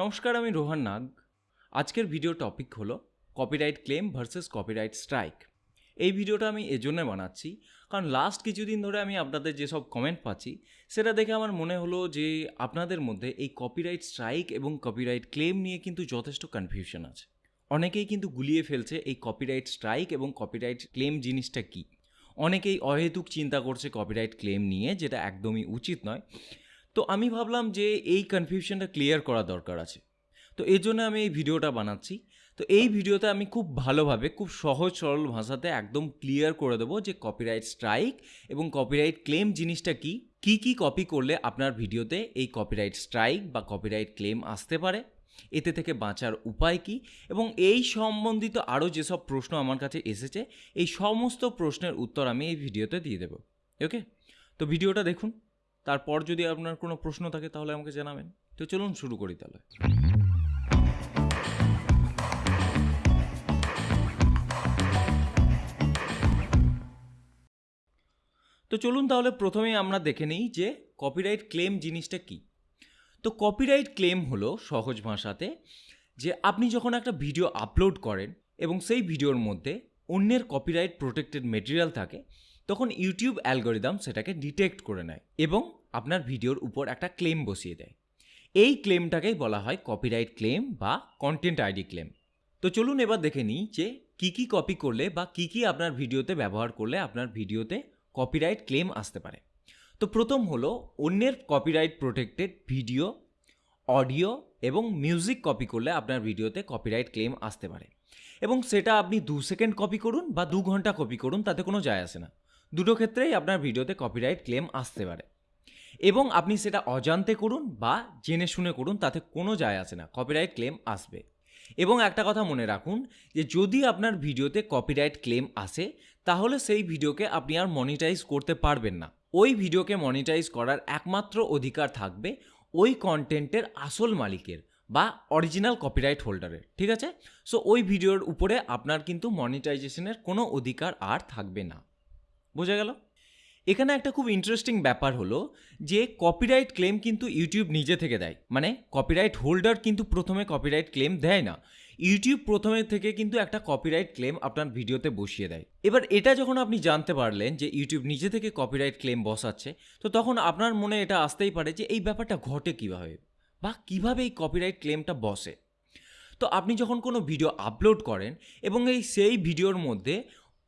নমস্কার, আমি রোহান নাগ। আজকের ভিডিও টপিক হলো copyright claim versus copyright strike এই ভিডিওটা আমি এজন্য বানাচ্ছি, কারণ লাস্ট কিছুদিন ধরে আমি আপনাদের যেসব কমেন্ট পাচ্ছি, সেটা দেখে আমার মনে হলো যে আপনাদের মধ্যে এই কপিরাইট স্ট্রাইক এবং কপিরাইট ক্লেম নিয়ে কিন্তু যথেষ্ট কনফিউশন আছে। অনেকেই কিন্তু গুলিয়ে ফেলছে এই কপিরাইট স্ট্রাইক এবং কপিরাইট ক্লেম জিনিসটা কী। অনেকেই অহেতুক চিন্তা করছে কপিরাইট ক্লেম নিয়ে, যেটা একদমই উচিত নয়। তো আমি ভাবলাম যে এই কনফিউশনটা ক্লিয়ার করা দরকার আছে। তো এর জন্য আমি এই ভিডিওটা বানাচ্ছি। তো এই ভিডিওতে আমি খুব ভালোভাবে, খুব সহজ সরল ভাষাতে একদম ক্লিয়ার করে দেবো যে কপিরাইট স্ট্রাইক এবং কপিরাইট ক্লেম জিনিসটা কি কি কি কপি করলে আপনার ভিডিওতে এই কপিরাইট স্ট্রাইক বা কপিরাইট ক্লেম আসতে পারে, এতে থেকে বাঁচার উপায় কি এবং এই সম্বন্ধিত আরও যেসব প্রশ্ন আমার কাছে এসেছে, এই সমস্ত প্রশ্নের উত্তর আমি এই ভিডিওতে দিয়ে দেবো। ওকে তো ভিডিওটা দেখুন। তারপর যদি আপনার কোনো প্রশ্ন থাকে তাহলে আমাকে জানাবেন। তো চলুন শুরু করি তাহলে। তো চলুন তাহলে প্রথমেই আমরা দেখে নিই যে কপিরাইট ক্লেম জিনিসটা কি। তো কপিরাইট ক্লেম হলো সহজ ভাষাতে যে আপনি যখন একটা ভিডিও আপলোড করেন এবং সেই ভিডিওর মধ্যে অন্যের কপিরাইট প্রোটেক্টেড মেটেরিয়াল থাকে, তখন ইউটিউব অ্যালগোরিদম সেটাকে ডিটেক্ট করে নেয় এবং আপনার ভিডিওর উপর একটা ক্লেম বসিয়ে দেয়। এই ক্লেমটাকেই বলা হয় কপিরাইট ক্লেম বা কন্টেন্ট আইডি ক্লেম তো চলুন এবার দেখে নিই যে কী কী কপি করলে বা কী কী আপনার ভিডিওতে ব্যবহার করলে আপনার ভিডিওতে কপিরাইট ক্লেম আসতে পারে। তো প্রথম হলো অন্যের কপিরাইট প্রোটেক্টেড ভিডিও অডিও এবং মিউজিক কপি করলে আপনার ভিডিওতে কপিরাইট ক্লেম আসতে পারে। এবং সেটা আপনি দু সেকেন্ড কপি করুন বা দু ঘণ্টা কপি করুন, তাতে কোনো যায় আসে না। দুটো ক্ষেত্রেই আপনার ভিডিওতে কপিরাইট ক্লেম আসতে পারে। এবং আপনি সেটা অজান্তে করুন বা জেনে শুনে করুন, তাতে কোনো যায় আসে না কপিরাইট ক্লেম আসবে। এবং একটা কথা মনে রাখুন যে, যদি আপনার ভিডিওতে কপিরাইট ক্লেম আসে, তাহলে সেই ভিডিওকে আপনি আর মনিটাইজ করতে পারবেন না। ওই ভিডিওকে মনিটাইজ করার একমাত্র অধিকার থাকবে ওই কন্টেন্টের আসল মালিকের বা অরিজিনাল কপিরাইট হোল্ডারের ঠিক আছে? সো ওই ভিডিওর উপরে আপনার কিন্তু মনিটাইজেশনের কোনো অধিকার আর থাকবে না। বোঝা গেল? এখানে একটা খুব ইন্টারেস্টিং ব্যাপার হলো যে কপিরাইট ক্লেম কিন্তু ইউটিউব নিজে থেকে দেয়। মানে কপিরাইট হোল্ডার কিন্তু প্রথমে কপিরাইট ক্লেম দেয় না। ইউটিউব প্রথমে থেকে কিন্তু একটা কপিরাইট ক্লেম আপনার ভিডিওতে বসিয়ে দেয়। এবার এটা যখন আপনি জানতে পারলেন যে ইউটিউব নিজে থেকে কপিরাইট ক্লেম বসাচ্ছে, তো তখন আপনার মনে এটা আসতেই পারে যে এই ব্যাপারটা ঘটে কীভাবে বা কীভাবে এই কপিরাইট ক্লেমটা বসে। তো আপনি যখন কোনো ভিডিও আপলোড করেন এবং এই সেই ভিডিওর মধ্যে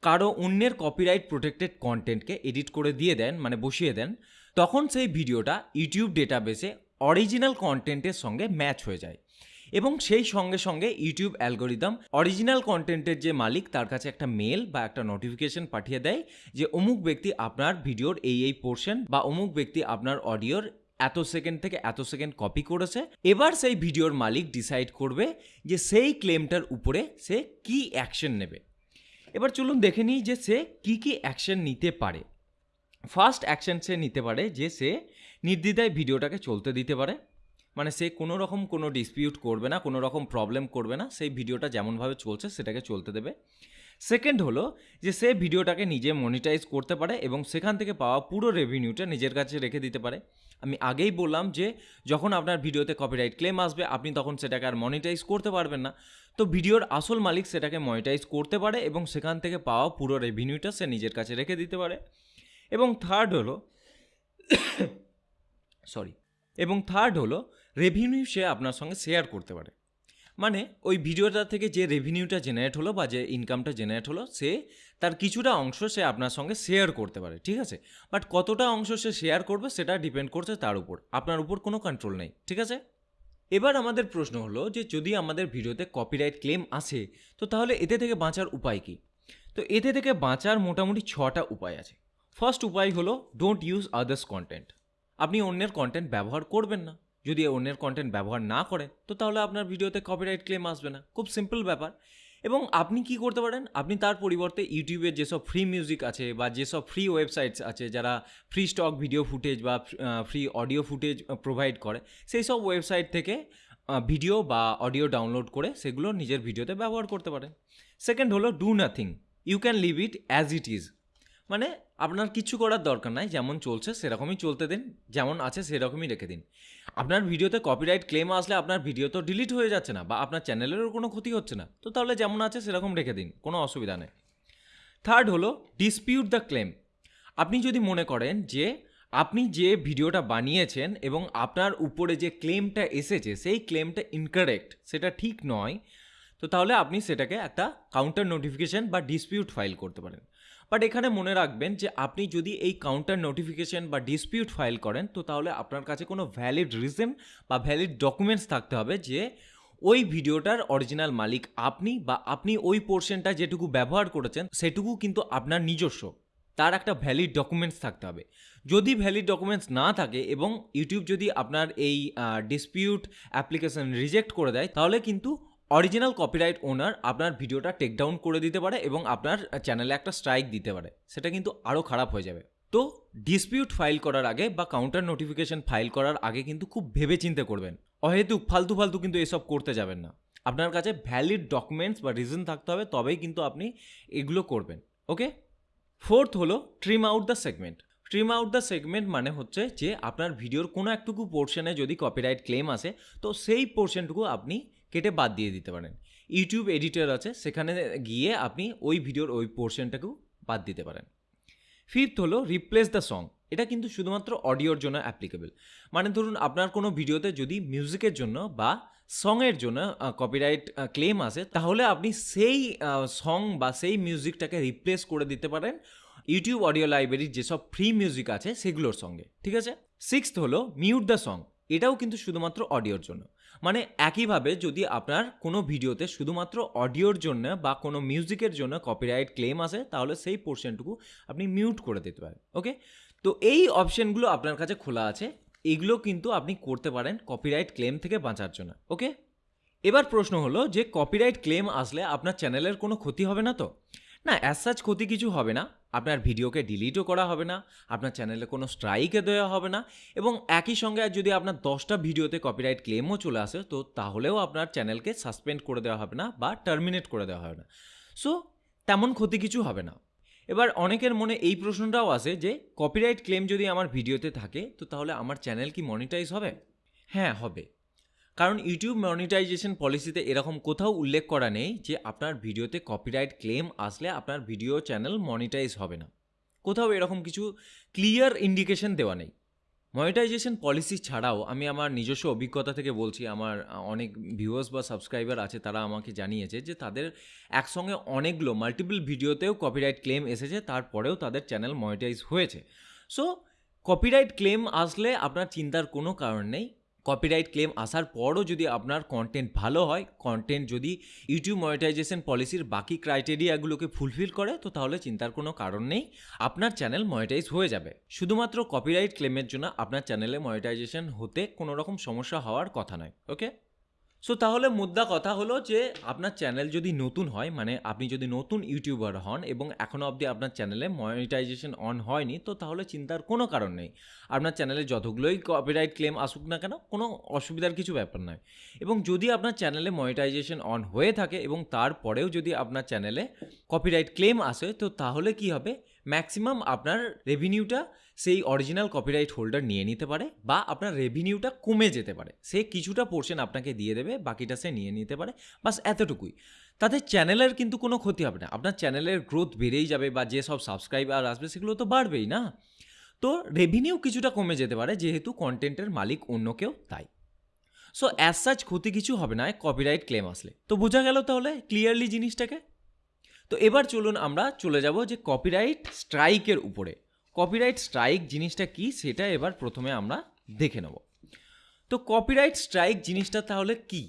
কারও অন্যের কপিরাইট প্রোটেক্টেড কন্টেন্টকে এডিট করে দিয়ে দেন মানে বসিয়ে দেন, তখন সেই ভিডিওটা ইউটিউব ডেটাবেসে অরিজিনাল কন্টেন্টের সঙ্গে ম্যাচ হয়ে যায়। এবং সেই সঙ্গে সঙ্গে ইউটিউব অ্যালগোরিদম অরিজিনাল কন্টেন্টের যে মালিক, তার কাছে একটা মেল বা একটা নোটিফিকেশন পাঠিয়ে দেয় যে অমুক ব্যক্তি আপনার ভিডিওর এই এই পোর্শন বা অমুক ব্যক্তি আপনার অডিওর এত সেকেন্ড থেকে এত সেকেন্ড কপি করেছে। এবার সেই ভিডিওর মালিক ডিসাইড করবে যে সেই ক্লেমটার উপরে সে কি অ্যাকশন নেবে। এবার চলুন দেখে নিই যে সে কী কী অ্যাকশন নিতে পারে। ফার্স্ট অ্যাকশন সে নিতে পারে যে সে নির্দ্বিধায় ভিডিওটাকে চলতে দিতে পারে। মানে সে কোনো রকম কোনো ডিসপিউট করবে না, কোনো রকম প্রবলেম করবে না, সেই ভিডিওটা যেমনভাবে চলছে সেটাকে চলতে দেবে। সেকেন্ড হলো যে সে ভিডিওটাকে নিজে মনিটাইজ করতে পারে এবং সেখান থেকে পাওয়া পুরো রেভিনিউটা নিজের কাছে রেখে দিতে পারে। আমি আগেই বললাম যে যখন আপনার ভিডিওতে কপিরাইট ক্লেম আসবে, আপনি তখন সেটাকে আর মনিটাইজ করতে পারবেন না। তো ভিডিওর আসল মালিক সেটাকে মনিটাইজ করতে পারে এবং সেখান থেকে পাওয়া পুরো রেভিনিউটা সে নিজের কাছে রেখে দিতে পারে। এবং থার্ড হলো সরি এবং থার্ড হলো রেভিনিউ সে আপনার সঙ্গে শেয়ার করতে পারে। মানে ওই ভিডিওটা থেকে যে রেভিনিউটা জেনারেট হলো বা যে ইনকামটা জেনারেট হলো, সে তার কিছুটা অংশ সে আপনার সঙ্গে শেয়ার করতে পারে, ঠিক আছে? বাট কতটা অংশ সে শেয়ার করবে সেটা ডিপেন্ড করছে তার উপর, আপনার উপর কোনো কন্ট্রোল নেই, ঠিক আছে? এবার আমাদের প্রশ্ন হলো যে যদি আমাদের ভিডিওতে কপিরাইট ক্লেম আসে, তো তাহলে এতে থেকে বাঁচার উপায় কী? তো এতে থেকে বাঁচার মোটামুটি ছটা উপায় আছে। ফার্স্ট উপায় হলো ডোন্ট ইউজ আদার্স কন্টেন্ট আপনি অন্যের কন্টেন্ট ব্যবহার করবেন না। যদি অন্যের কন্টেন্ট ব্যবহার না করে, তো তাহলে আপনার ভিডিওতে কপিরাইট ক্লেম আসবে না। খুব সিম্পল ব্যাপার। এবং আপনি কি করতে পারেন? আপনি তার পরিবর্তে ইউটিউবের যেসব ফ্রি মিউজিক আছে বা যেসব ফ্রি ওয়েবসাইটস আছে, যারা ফ্রি স্টক ভিডিও ফুটেজ বা ফ্রি অডিও ফুটেজ প্রোভাইড করে, সেই সব ওয়েবসাইট থেকে ভিডিও বা অডিও ডাউনলোড করে সেগুলো নিজের ভিডিওতে ব্যবহার করতে পারেন। সেকেন্ড হলো do nothing you can leave it as it is মানে আপনার কিছু করার দরকার নাই, যেমন চলছে সেরকমই চলতে দিন, যেমন আছে সেরকমই রেখে দিন। আপনার ভিডিওতে কপিরাইট ক্লেম আসলে আপনার ভিডিও তো ডিলিট হয়ে যাচ্ছে না বা আপনার চ্যানেলেরও কোনো ক্ষতি হচ্ছে না। তো তাহলে যেমন আছে সেরকম রেখে দিন, কোনো অসুবিধা নেই। থার্ড হলো ডিসপিউট দ্য ক্লেম আপনি যদি মনে করেন যে আপনি যে ভিডিওটা বানিয়েছেন এবং আপনার উপরে যে ক্লেমটা এসেছে, সেই ক্লেমটা ইনকারেক্ট সেটা ঠিক নয়, তো তাহলে আপনি সেটাকে একটা কাউন্টার নোটিফিকেশান বা ডিসপিউট ফাইল করতে পারেন। বাট এখানে মনে রাখবেন যে আপনি যদি এই কাউন্টার নোটিফিকেশন বা ডিসপিউট ফাইল করেন, তো তাহলে আপনার কাছে কোনো ভ্যালিড রিজন বা ভ্যালিড ডকুমেন্টস থাকতে হবে যে ওই ভিডিওটার অরিজিনাল মালিক আপনি বা আপনি ওই পোর্শনটা যেটুকু ব্যবহার করেছেন, সেটুকু কিন্তু আপনার নিজস্ব। তার একটা ভ্যালিড ডকুমেন্টস থাকতে হবে। যদি ভ্যালিড ডকুমেন্টস না থাকে এবং ইউটিউব যদি আপনার এই ডিসপিউট অ্যাপ্লিকেশন রিজেক্ট করে দেয়, তাহলে কিন্তু অরিজিনাল কপিরাইট ওনার আপনার ভিডিওটা টেক ডাউন করে দিতে পারে এবং আপনার চ্যানেলে একটা স্ট্রাইক দিতে পারে। সেটা কিন্তু আরও খারাপ হয়ে যাবে। তো ডিসপিউট ফাইল করার আগে বা কাউন্টার নোটিফিকেশন ফাইল করার আগে কিন্তু খুব ভেবে চিন্তে করবেন। অহেতুক ফালতু ফালতু কিন্তু এসব করতে যাবেন না। আপনার কাছে ভ্যালিড ডকুমেন্টস বা রিজন থাকতে হবে, তবেই কিন্তু আপনি এগুলো করবেন। ওকে ফোর্থ হলো trim out the segment trim out the segment মানে হচ্ছে যে আপনার ভিডিওর কোনো একটুকু পোর্শনে যদি কপিরাইট ক্লেম আসে, তো সেই পোর্শনটুকু আপনি কেটে বাদ দিয়ে দিতে পারেন। ইউটিউব এডিটর আছে, সেখানে গিয়ে আপনি ওই ভিডিওর ওই পোর্শনটাকেও বাদ দিতে পারেন। ফিফথ হলো রিপ্লেস দ্য সং এটা কিন্তু শুধুমাত্র অডিওর জন্য অ্যাপ্লিকেবল মানে ধরুন, আপনার কোনো ভিডিওতে যদি মিউজিকের জন্য বা সঙের জন্য কপিরাইট ক্লেম আসে, তাহলে আপনি সেই সং বা সেই মিউজিকটাকে রিপ্লেস করে দিতে পারেন। ইউটিউব অডিও লাইব্রেরির যেসব ফ্রি মিউজিক আছে, সেগুলোর সঙ্গে। ঠিক আছে? সিক্সথ হলো মিউট দ্য সং এটাও কিন্তু শুধুমাত্র অডিওর জন্য। মানে একইভাবে যদি আপনার কোনো ভিডিওতে শুধুমাত্র অডিওর জন্য বা কোনো মিউজিকের জন্য কপিরাইট ক্লেম আসে, তাহলে সেই পোর্শনটুকু আপনি মিউট করে দিতে পারেন ওকে তো এই অপশনগুলো আপনার কাছে খোলা আছে, এগুলো কিন্তু আপনি করতে পারেন কপিরাইট ক্লেম থেকে বাঁচার জন্য ওকে এবার প্রশ্ন হলো যে কপিরাইট ক্লেম আসলে আপনার চ্যানেলের কোনো ক্ষতি হবে না তো? না অ্যাজ সাচ ক্ষতি কিছু হবে না। আপনার ভিডিওকে ডিলিটও করা হবে না, আপনার চ্যানেলে কোনো স্ট্রাইকে দেওয়া হবে না এবং একই সঙ্গে যদি আপনার দশটা ভিডিওতে কপিরাইট ক্লেমও চলে আসে, তো তাহলেও আপনার চ্যানেলকে সাসপেন্ড করে দেওয়া হবে না বা টার্মিনেট করে দেওয়া হবে না। সো তেমন ক্ষতি কিছু হবে না। এবার অনেকের মনে এই প্রশ্নটাও আসে যে কপিরাইট ক্লেম যদি আমার ভিডিওতে থাকে, তো তাহলে আমার চ্যানেল কি মনিটাইজ হবে? হ্যাঁ হবে। কারণ ইউটিউব মনিটাইজেশন পলিসিতে এরকম কোথাও উল্লেখ করা নেই যে আপনার ভিডিওতে কপিরাইট ক্লেম আসলে আপনার ভিডিও চ্যানেল মনিটাইজ হবে না। কোথাও এরকম কিছু ক্লিয়ার ইন্ডিকেশন দেওয়া নেই। মনিটাইজেশন পলিসি ছাড়াও আমি আমার নিজস্ব অভিজ্ঞতা থেকে বলছি, আমার অনেক ভিউয়ার্স বা সাবস্ক্রাইবার আছে, তারা আমাকে জানিয়েছে যে তাদের একসঙ্গে অনেকগুলো মাল্টিপল ভিডিওতেও কপিরাইট ক্লেম এসেছে, তারপরেও তাদের চ্যানেল মনিটাইজ হয়েছে। সো কপিরাইট ক্লেম আসলে আপনার চিন্তার কোনো কারণ নেই। কপিরাইট ক্লেম আসার পরও যদি আপনার কন্টেন্ট ভালো হয় কন্টেন্ট যদি ইউটিউব মনিটাইজেশন পলিসির বাকি ক্রাইটেরিয়াগুলোকে ফুলফিল করে, তো তাহলে চিন্তার কোনো কারণ নেই। আপনার চ্যানেল মনিটাইজ হয়ে যাবে। শুধুমাত্র কপিরাইট ক্লেমের জন্য আপনার চ্যানেলে মনিটাইজেশন হতে কোনো রকম সমস্যা হওয়ার কথা নয় ওকে সো তাহলে মুদ্রা কথা হলো যে আপনার চ্যানেল যদি নতুন হয় মানে আপনি যদি নতুন ইউটিউবার হন এবং এখনও অবধি আপনার চ্যানেলে মনিটাইজেশন অন হয়নি, তো তাহলে চিন্তার কোনো কারণ নেই। আপনার চ্যানেলে যতগুলোই কপিরাইট ক্লেম আসুক না কেন, কোনো অসুবিধার কিছু ব্যাপার নয়। এবং যদি আপনার চ্যানেলে মনিটাইজেশন অন হয়ে থাকে এবং তারপরেও যদি আপনার চ্যানেলে কপিরাইট ক্লেম আসে, তো তাহলে কি হবে? ম্যাক্সিমাম আপনার রেভিনিউটা সেই অরিজিনাল কপিরাইট হোল্ডার নিয়ে নিতে পারে বা আপনার রেভিনিউটা কমে যেতে পারে। সে কিছুটা পোর্শন আপনাকে দিয়ে দেবে, বাকিটা সে নিয়ে নিতে পারে। বাস এতটুকুই। তাতে চ্যানেলের কিন্তু কোনো ক্ষতি হবে না। আপনার চ্যানেলের গ্রোথ বেড়েই যাবে বা যেসব সাবস্ক্রাইবার আসবে সেগুলো তো বাড়বেই না। তো রেভিনিউ কিছুটা কমে যেতে পারে, যেহেতু কন্টেন্টের মালিক অন্য কেউ, তাই। সো অ্যাজ সাচ ক্ষতি কিছু হবে না কপিরাইট ক্লেম আসলে। তো বোঝা গেল তাহলে ক্লিয়ারলি জিনিসটাকে? তো এবার চলুন আমরা চলে যাব যে কপিরাইট স্ট্রাইকের উপরে। কপিরাইট স্ট্রাইক জিনিসটা কি সেটা এবার প্রথমে আমরা দেখে নেব। তো কপিরাইট স্ট্রাইক জিনিসটা তাহলে কি?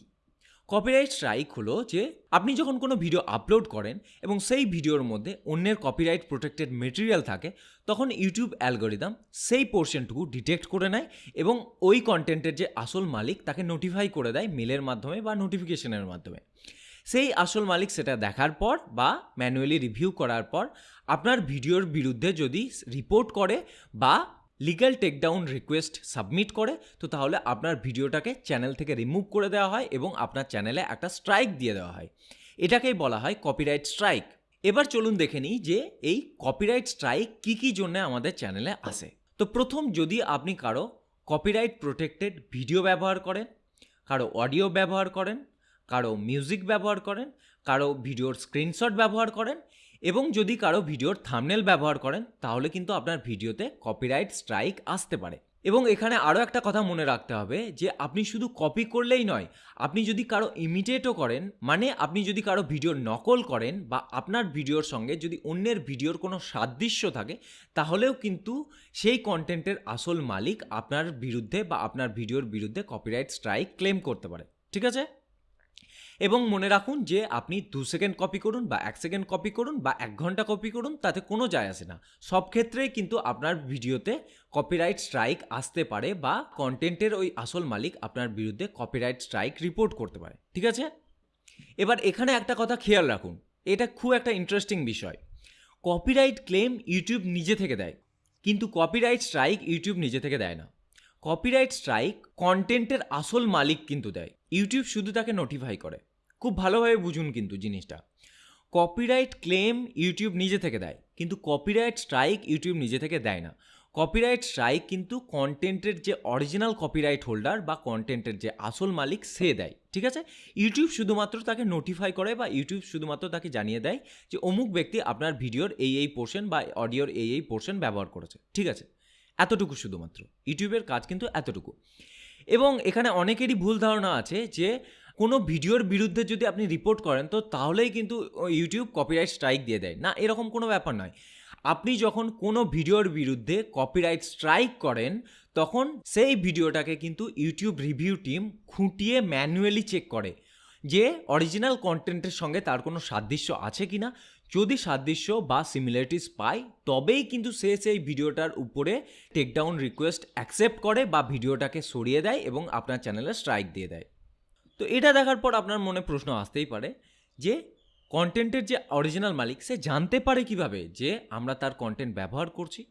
কপিরাইট স্ট্রাইক হলো যে আপনি যখন কোনো ভিডিও আপলোড করেন এবং সেই ভিডিওর মধ্যে অন্যের কপিরাইট প্রোটেক্টেড মেটেরিয়াল থাকে, তখন ইউটিউব অ্যালগোরিদম সেই পোর্শনটুকু ডিটেক্ট করে নেয় এবং ওই কন্টেন্টের যে আসল মালিক তাকে নোটিফাই করে দেয় মেলের মাধ্যমে বা নোটিফিকেশনের মাধ্যমে। সেই আসল মালিক সেটা দেখার পর বা ম্যানুয়ালি রিভিউ করার পর আপনার ভিডিওর বিরুদ্ধে যদি রিপোর্ট করে বা লিগ্যাল টেকডাউন রিকোয়েস্ট সাবমিট করে, তো তাহলে আপনার ভিডিওটাকে চ্যানেল থেকে রিমুভ করে দেওয়া হয় এবং আপনার চ্যানেলে একটা স্ট্রাইক দিয়ে দেওয়া হয়। এটাকেই বলা হয় কপিরাইট স্ট্রাইক এবার চলুন দেখে নিই যে এই কপিরাইট স্ট্রাইক কী কী জন্য আমাদের চ্যানেলে আসে। তো প্রথম যদি আপনি কারও কপিরাইট প্রোটেক্টেড ভিডিও ব্যবহার করেন, কারও অডিও ব্যবহার করেন কারও মিউজিক ব্যবহার করেন, কারও ভিডিওর স্ক্রিনশট ব্যবহার করেন এবং যদি কারও ভিডিওর থামনেল ব্যবহার করেন, তাহলে কিন্তু আপনার ভিডিওতে কপিরাইট স্ট্রাইক আসতে পারে। এবং এখানে আরও একটা কথা মনে রাখতে হবে যে, আপনি শুধু কপি করলেই নয়, আপনি যদি কারও ইমিটেটও করেন মানে আপনি যদি কারও ভিডিওর নকল করেন বা আপনার ভিডিওর সঙ্গে যদি অন্যের ভিডিওর কোনো সাদৃশ্য থাকে, তাহলেও কিন্তু সেই কন্টেন্টের আসল মালিক আপনার বিরুদ্ধে বা আপনার ভিডিওর বিরুদ্ধে কপিরাইট স্ট্রাইক ক্লেম করতে পারে। ঠিক আছে? এবং মনে রাখুন যে আপনি দু সেকেন্ড কপি করুন বা এক সেকেন্ড কপি করুন বা এক ঘণ্টা কপি করুন, তাতে কোনো যায় আসে না। সব ক্ষেত্রেই কিন্তু আপনার ভিডিওতে কপিরাইট স্ট্রাইক আসতে পারে বা কন্টেন্টের ওই আসল মালিক আপনার বিরুদ্ধে কপিরাইট স্ট্রাইক রিপোর্ট করতে পারে। ঠিক আছে? এবার এখানে একটা কথা খেয়াল রাখুন। এটা খুব একটা ইন্টারেস্টিং বিষয়। কপিরাইট ক্লেম ইউটিউব নিজে থেকে দেয়, কিন্তু কপিরাইট স্ট্রাইক ইউটিউব নিজে থেকে দেয় না। কপিরাইট স্ট্রাইক কন্টেন্টের আসল মালিক কিন্তু দেয়। ইউটিউব শুধু তাকে নোটিফাই করে। খুব ভালোভাবে বুঝুন কিন্তু জিনিসটা। কপিরাইট ক্লেম ইউটিউব নিজে থেকে দেয়, কিন্তু কপিরাইট স্ট্রাইক ইউটিউব নিজে থেকে দেয় না। কপিরাইট স্ট্রাইক কিন্তু কন্টেন্টের যে অরিজিনাল কপিরাইট হোল্ডার বা কন্টেন্টের যে আসল মালিক সে দেয়, ঠিক আছে? ইউটিউব শুধুমাত্র তাকে নোটিফাই করে বা ইউটিউব শুধুমাত্র তাকে জানিয়ে দেয় যে অমুক ব্যক্তি আপনার ভিডিওর এই এই পোর্শন বা অডিওর এই এই পোর্শন ব্যবহার করেছে, ঠিক আছে? এতটুকু শুধুমাত্র। ইউটিউবের কাজ কিন্তু এতটুকু। এবং এখানে অনেকেরই ভুল ধারণা আছে যে কোনো ভিডিওর বিরুদ্ধে যদি আপনি রিপোর্ট করেন, তো তাহলেই কিন্তু ইউটিউব কপিরাইট স্ট্রাইক দিয়ে দেয়। না, এরকম কোনো ব্যাপার নয়। আপনি যখন কোনো ভিডিওর বিরুদ্ধে কপিরাইট স্ট্রাইক করেন, তখন সেই ভিডিওটাকে কিন্তু ইউটিউব রিভিউ টিম খুঁটিয়ে ম্যানুয়ালি চেক করে যে অরিজিনাল কন্টেন্টের সঙ্গে তার কোনো সাদৃশ্য আছে কি না যদি সাদৃশ্য বা সিমিলারিটিস পায়, তবেই কিন্তু সে সেই ভিডিওটার উপরে টেকডাউন রিকোয়েস্ট অ্যাকসেপ্ট করে বা ভিডিওটাকে সরিয়ে দেয় এবং আপনার চ্যানেলে স্ট্রাইক দিয়ে দেয়। তো এটা দেখার পর আপনার মনে প্রশ্ন আসতেই পারে যে কন্টেন্টের যে অরিজিনাল মালিক, সে জানতে পারে কীভাবে যে আমরা তার কন্টেন্ট ব্যবহার করছি?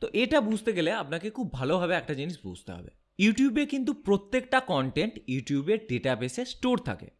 তো এটা বুঝতে গেলে আপনাকে খুব ভালোভাবে একটা জিনিস বুঝতে হবে। ইউটিউবে কিন্তু প্রত্যেকটা কন্টেন্ট ইউটিউবের ডেটাবেসে স্টোর থাকে।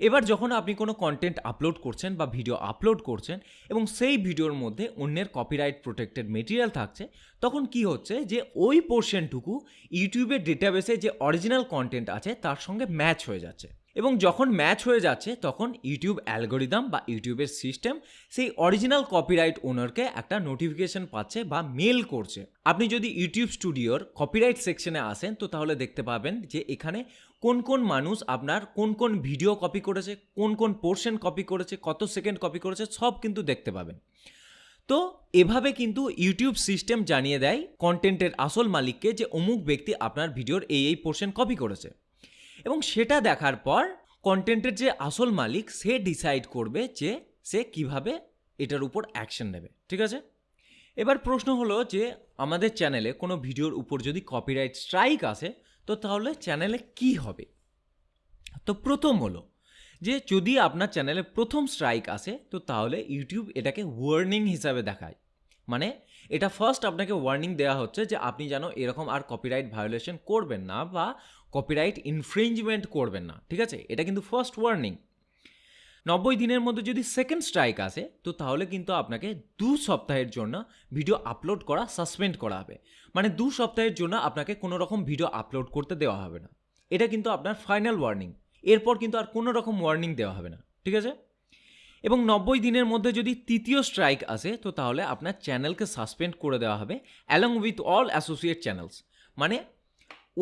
এবার যখন আপনি কোনো কন্টেন্ট আপলোড করছেন বা ভিডিও আপলোড করছেন এবং সেই ভিডিওর মধ্যে অন্যের কপিরাইট প্রোটেক্টেড মেটেরিয়াল থাকছে, তখন কি হচ্ছে যে ওই পোর্শনটুকু ইউটিউবের ডেটাবেসে যে অরিজিনাল কন্টেন্ট আছে, তার সঙ্গে ম্যাচ হয়ে যাচ্ছে। এবং যখন ম্যাচ হয়ে যাচ্ছে, তখন ইউটিউব অ্যালগোরিদম বা ইউটিউবের সিস্টেম সেই অরিজিনাল কপিরাইট ওনারকে একটা নোটিফিকেশন পাচ্ছে বা মেল করছে। আপনি যদি ইউটিউব স্টুডিওর কপিরাইট সেকশনে আসেন, তো তাহলে দেখতে পাবেন যে এখানে কোন কোন মানুষ আপনার কোন কোন ভিডিও কপি করেছে, কোন কোন পোর্শন কপি করেছে, কত সেকেন্ড কপি করেছে, সব কিন্তু দেখতে পাবেন। তো এভাবে কিন্তু ইউটিউব সিস্টেম জানিয়ে দেয় কন্টেন্টের আসল মালিককে যে অমুক ব্যক্তি আপনার ভিডিওর এই এই পোর্শন কপি করেছে। এবং সেটা দেখার পর কন্টেন্টের যে আসল মালিক, সে ডিসাইড করবে যে সে কীভাবে এটার উপর অ্যাকশন নেবে, ঠিক আছে? এবার প্রশ্ন হলো যে, আমাদের চ্যানেলে কোনো ভিডিওর উপর যদি কপিরাইট স্ট্রাইক আসে, তো তাহলে চ্যানেলে কি হবে? তো প্রথম হলো যে, যদি আপনার চ্যানেলে প্রথম স্ট্রাইক আসে, তো তাহলে ইউটিউব এটাকে ওয়ার্নিং হিসাবে দেখায়। মানে এটা ফার্স্ট আপনাকে ওয়ার্নিং দেওয়া হচ্ছে যে, আপনি যেন এরকম আর কপিরাইট ভায়োলেশন করবেন না বা কপিরাইট ইনফ্রিঞ্জমেন্ট করবেন না, ঠিক আছে? এটা কিন্তু ফার্স্ট ওয়ার্নিং নব্বই দিনের মধ্যে যদি সেকেন্ড স্ট্রাইক আসে, তো তাহলে কিন্তু আপনাকে দু সপ্তাহের জন্য ভিডিও আপলোড করা সাসপেন্ড করা হবে। মানে দু সপ্তাহের জন্য আপনাকে কোনো রকম ভিডিও আপলোড করতে দেওয়া হবে না। এটা কিন্তু আপনার ফাইনাল ওয়ার্নিং এরপর কিন্তু আর কোনো রকম ওয়ার্নিং দেওয়া হবে না, ঠিক আছে? এবং নব্বই দিনের মধ্যে যদি তৃতীয় স্ট্রাইক আসে, তো তাহলে আপনার চ্যানেলকে সাসপেন্ড করে দেওয়া হবে along with all associate channels মানে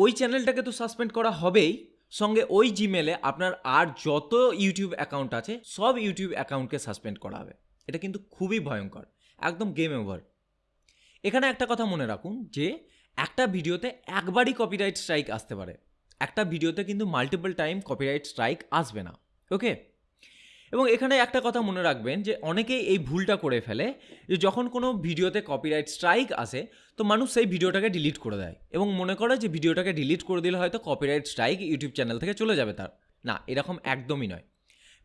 ওই চ্যানেলটাকে তো সাসপেন্ড করা হবেই। সঙ্গে ওই জিমেলে আপনার আর যত ইউটিউব অ্যাকাউন্ট আছে, সব ইউটিউব অ্যাকাউন্টকে সাসপেন্ড করা হবে। এটা কিন্তু খুবই ভয়ঙ্কর। একদম গেম ওভার এখানে একটা কথা মনে রাখুন যে, একটা ভিডিওতে একবারই কপিরাইট স্ট্রাইক আসতে পারে। একটা ভিডিওতে কিন্তু মাল্টিপল টাইম কপিরাইট স্ট্রাইক আসবে না। ওকে এবং এখানে একটা কথা মনে রাখবেন যে অনেকেই এই ভুলটা করে ফেলে যে যখন কোনো ভিডিওতে কপিরাইট স্ট্রাইক আসে, তো মানুষ সেই ভিডিওটাকে ডিলিট করে দেয় এবং মনে করে যে ভিডিওটাকে ডিলিট করে দিলে হয়তো কপিরাইট স্ট্রাইক ইউটিউব চ্যানেল থেকে চলে যাবে তার। না, এরকম একদমই নয়।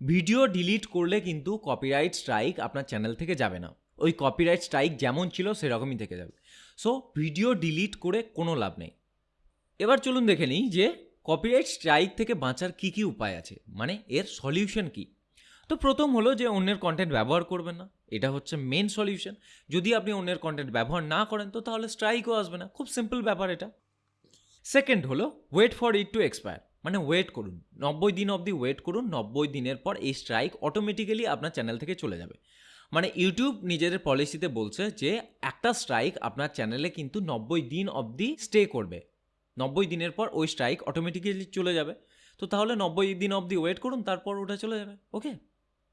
ভিডিও ডিলিট করলে কিন্তু কপিরাইট স্ট্রাইক আপনার চ্যানেল থেকে যাবে না। ওই কপিরাইট স্ট্রাইক যেমন ছিল, সেরকমই থেকে যাবে। সো ভিডিও ডিলিট করে কোনো লাভ নেই। এবার চলুন দেখে নিই যে কপিরাইট স্ট্রাইক থেকে বাঁচার কী কী উপায় আছে? মানে এর সলিউশন কী? তো প্রথম হলো যে অন্যের কন্টেন্ট ব্যবহার করবেন না। এটা হচ্ছে মেন সলিউশন যদি আপনি অন্যের কন্টেন্ট ব্যবহার না করেন, তো তাহলে স্ট্রাইকও আসবে না। খুব সিম্পল ব্যাপার এটা। সেকেন্ড হলো wait for it to expire মানে ওয়েট করুন। নব্বই দিন অবধি ওয়েট করুন। নব্বই দিনের পর এই স্ট্রাইক অটোমেটিক্যালি আপনার চ্যানেল থেকে চলে যাবে। মানে ইউটিউব নিজেদের পলিসিতে বলছে যে, একটা স্ট্রাইক আপনার চ্যানেলে কিন্তু নব্বই দিন অবধি স্টে করবে। নব্বই দিনের পর ওই স্ট্রাইক অটোমেটিক্যালি চলে যাবে। তো তাহলে নব্বই দিন অবধি ওয়েট করুন, তারপর ওটা চলে যাবে। ওকে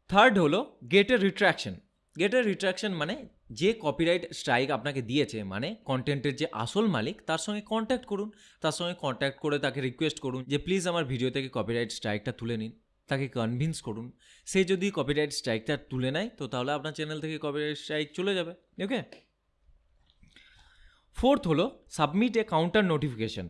থার্ড হলো গেটের রিট্র্যাকশন গেট এ রিট্র্যাকশন মানে যে কপিরাইট স্ট্রাইক আপনাকে দিয়েছে মানে কন্টেন্টের যে আসল মালিক, তার সঙ্গে কন্ট্যাক্ট করুন। তার সঙ্গে কন্ট্যাক্ট করে তাকে রিকোয়েস্ট করুন যে প্লিজ আমার ভিডিও থেকে কপিরাইট স্ট্রাইকটা তুলে নিন। তাকে কনভিন্স করুন। সে যদি কপিরাইট স্ট্রাইকটা তুলে নেয়, তো তাহলে আপনার চ্যানেল থেকে কপিরাইট স্ট্রাইক চলে যাবে। ওকে ফোর্থ হলো submit a counter notification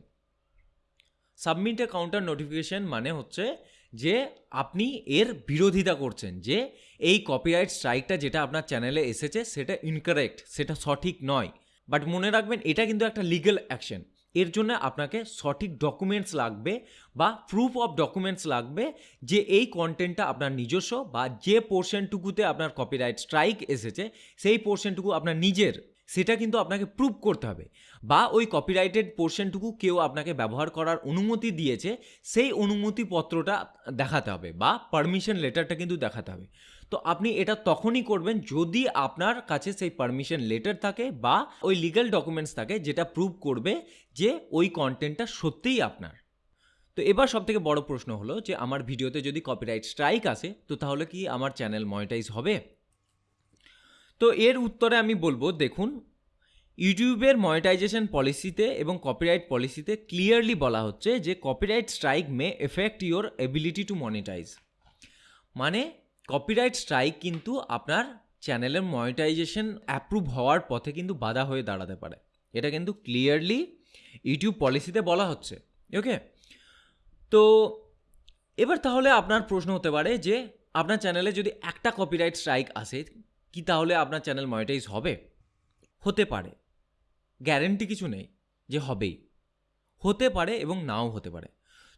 submit a counter notification মানে হচ্ছে যে আপনি এর বিরোধিতা করছেন, যে এই কপিরাইট স্ট্রাইকটা যেটা আপনার চ্যানেলে এসেছে, সেটা ইনকারেক্ট সেটা সঠিক নয়। বাট মনে রাখবেন, এটা কিন্তু একটা লিগ্যাল অ্যাকশন এর জন্য আপনাকে সঠিক ডকুমেন্টস লাগবে বা প্রুফ অফ ডকুমেন্টস লাগবে যে এই কন্টেন্টটা আপনার নিজস্ব বা যে পোর্শনটুকুতে আপনার কপিরাইট স্ট্রাইক এসেছে, সেই পোর্শনটুকু আপনার নিজের। সেটা কিন্তু আপনাকে প্রুভ করতে হবে। বা ওই কপিরাইটেড পোর্শনটুকু কেউ আপনাকে ব্যবহার করার অনুমতি দিয়েছে, সেই অনুমতিপত্রটা দেখাতে হবে বা পারমিশন লেটারটা কিন্তু দেখাতে হবে। তো আপনি এটা তখনই করবেন যদি আপনার কাছে সেই পারমিশন লেটার থাকে বা ওই লিগ্যাল ডকুমেন্টস থাকে যেটা প্রুভ করবে যে ওই কন্টেন্টটা সত্যিই আপনার। তো এবার সব থেকে বড় প্রশ্ন হলো যে, আমার ভিডিওতে যদি কপিরাইট স্ট্রাইক আসে, তো তাহলে কি আমার চ্যানেল মনিটাইজ হবে? তো এর উত্তরে আমি বলব, দেখুন, ইউটিউবের মনিটাইজেশন পলিসিতে এবং কপিরাইট পলিসিতে ক্লিয়ারলি বলা হচ্ছে যে copyright strike may affect your ability to monetize মানে কপিরাইট স্ট্রাইক কিন্তু আপনার চ্যানেলের মনিটাইজেশন অ্যাপ্রুভ হওয়ার পথে কিন্তু বাধা হয়ে দাঁড়াতে পারে। এটা কিন্তু ক্লিয়ারলি ইউটিউব পলিসিতে বলা হচ্ছে ওকে তো এবার তাহলে আপনার প্রশ্ন হতে পারে যে আপনার চ্যানেলে যদি একটা কপিরাইট স্ট্রাইক আসে কি তাহলে আপনার চ্যানেল মনিটাইজ হবে? হতে পারে। গ্যারেন্টি কিছু নেই যে হবেই। হতে পারে এবং নাও হতে পারে।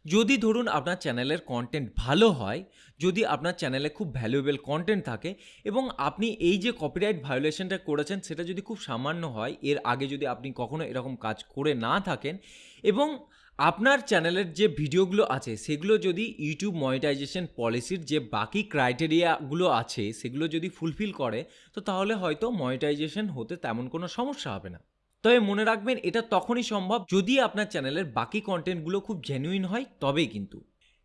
যদি ধরুন আপনার চ্যানেলের কন্টেন্ট ভালো হয়, যদি আপনার চ্যানেলে খুব ভ্যালুয়েবল কন্টেন্ট থাকে এবং আপনি এই যে কপিরাইট ভায়োলেশনটা করেছেন, সেটা যদি খুব সামান্য হয়, এর আগে যদি আপনি কখনো এরকম কাজ করে না থাকেন এবং আপনার চ্যানেলের যে ভিডিওগুলো আছে, সেগুলো যদি ইউটিউব মনিটাইজেশন পলিসির যে বাকি ক্রাইটেরিয়াগুলো আছে, সেগুলো যদি ফুলফিল করে, তো তাহলে হয়তো মনিটাইজেশন হতে তেমন কোনো সমস্যা হবে না। তবে মনে রাখবেন, এটা তখনই সম্ভব যদি আপনার চ্যানেলের বাকি কন্টেন্টগুলো খুব জেনুইন হয়, তবেই কিন্তু।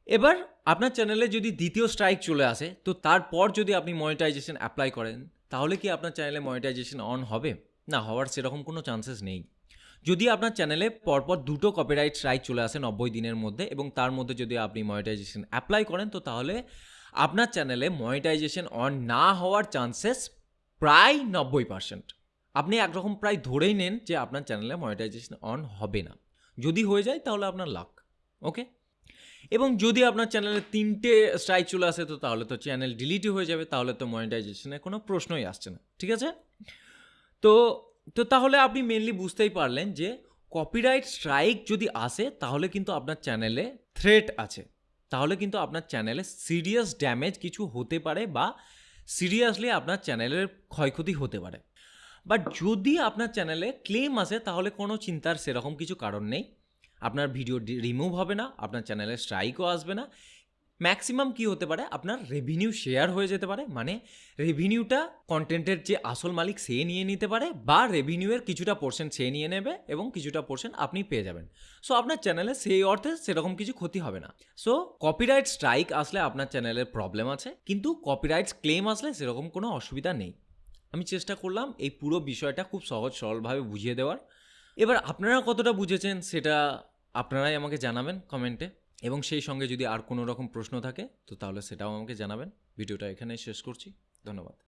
এবার, আপনার চ্যানেলে যদি দ্বিতীয় স্ট্রাইক চলে আসে, তো তারপর যদি আপনি মনিটাইজেশন অ্যাপ্লাই করেন, তাহলে কি আপনার চ্যানেলে মনিটাইজেশন অন হবে? না, হওয়ার সেরকম কোনো চান্সেস নেই। যদি আপনার চ্যানেলে পরপর দুটো কপিরাইট স্ট্রাইক চলে আসে নব্বই দিনের মধ্যে এবং তার মধ্যে যদি আপনি মনিটাইজেশন অ্যাপ্লাই করেন, তো তাহলে আপনার চ্যানেলে মনিটাইজেশন অন না হওয়ার চান্সেস প্রায় নব্বই পার্সেন্ট আপনি একরকম প্রায় ধরেই নেন যে আপনার চ্যানেলে মনিটাইজেশন অন হবে না। যদি হয়ে যায়, তাহলে আপনার লাক ওকে এবং যদি আপনার চ্যানেলে তিনটে স্ট্রাইক চলে আসে, তো তাহলে তো চ্যানেল ডিলিটই হয়ে যাবে, তাহলে তো মনিটাইজেশনের কোনো প্রশ্নই আসছে না, ঠিক আছে? তো তো তাহলে আপনি মেনলি বুঝতেই পারলেন যে কপিরাইট স্ট্রাইক যদি আসে, তাহলে কিন্তু আপনার চ্যানেলে থ্রেট আছে। তাহলে কিন্তু আপনার চ্যানেলে সিরিয়াস ড্যামেজ কিছু হতে পারে বা সিরিয়াসলি আপনার চ্যানেলের ক্ষয়ক্ষতি হতে পারে। বাট যদি আপনার চ্যানেলে ক্লেম আসে, তাহলে কোনো চিন্তার সেরকম কিছু কারণ নেই। আপনার ভিডিও রিমুভ হবে না, আপনার চ্যানেলে স্ট্রাইকও আসবে না। ম্যাক্সিমাম কি হতে পারে? আপনার রেভিনিউ শেয়ার হয়ে যেতে পারে মানে রেভিনিউটা কন্টেন্টের যে আসল মালিক সে নিয়ে নিতে পারে বা রেভিনিউয়ের কিছুটা পোর্শন সে নিয়ে নেবে এবং কিছুটা পোর্শন আপনি পেয়ে যাবেন। সো আপনার চ্যানেলে সেই অর্থে সেরকম কিছু ক্ষতি হবে না। সো কপিরাইট স্ট্রাইক আসলে আপনার চ্যানেলের প্রবলেম আছে, কিন্তু কপিরাইটস ক্লেম আসলে সেরকম কোনো অসুবিধা নেই। আমি চেষ্টা করলাম এই পুরো বিষয়টা খুব সহজ সরলভাবে বুঝিয়ে দেওয়ার। এবার আপনারা কতটা বুঝেছেন সেটা আপনারাই আমাকে জানাবেন কমেন্টে এবং সেই সঙ্গে যদি আর কোনো রকম প্রশ্ন থাকে, তো তাহলে সেটাও আমাকে জানাবেন। ভিডিওটা এখানেই শেষ করছি। ধন্যবাদ।